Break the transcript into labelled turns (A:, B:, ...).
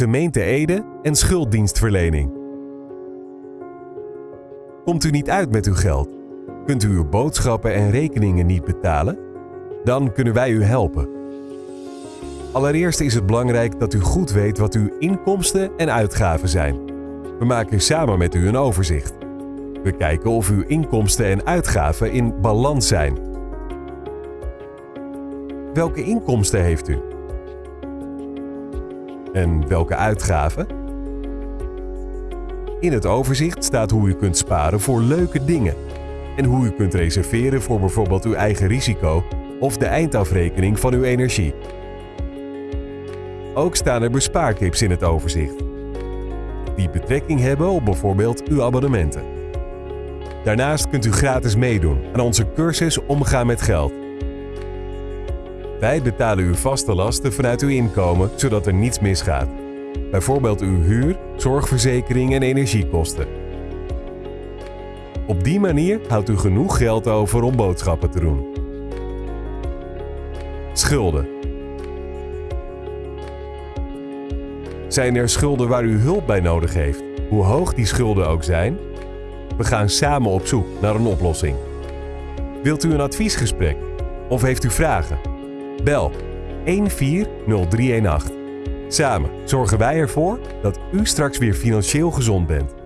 A: gemeente Ede en schulddienstverlening. Komt u niet uit met uw geld? Kunt u uw boodschappen en rekeningen niet betalen? Dan kunnen wij u helpen. Allereerst is het belangrijk dat u goed weet wat uw inkomsten en uitgaven zijn. We maken samen met u een overzicht. We kijken of uw inkomsten en uitgaven in balans zijn. Welke inkomsten heeft u? En welke uitgaven? In het overzicht staat hoe u kunt sparen voor leuke dingen en hoe u kunt reserveren voor bijvoorbeeld uw eigen risico of de eindafrekening van uw energie. Ook staan er bespaartips in het overzicht, die betrekking hebben op bijvoorbeeld uw abonnementen. Daarnaast kunt u gratis meedoen aan onze cursus Omgaan met geld. Wij betalen uw vaste lasten vanuit uw inkomen, zodat er niets misgaat. Bijvoorbeeld uw huur, zorgverzekering en energiekosten. Op die manier houdt u genoeg geld over om boodschappen te doen. Schulden. Zijn er schulden waar u hulp bij nodig heeft, hoe hoog die schulden ook zijn? We gaan samen op zoek naar een oplossing. Wilt u een adviesgesprek of heeft u vragen? Bel 140318. Samen zorgen wij ervoor dat u straks weer financieel gezond bent.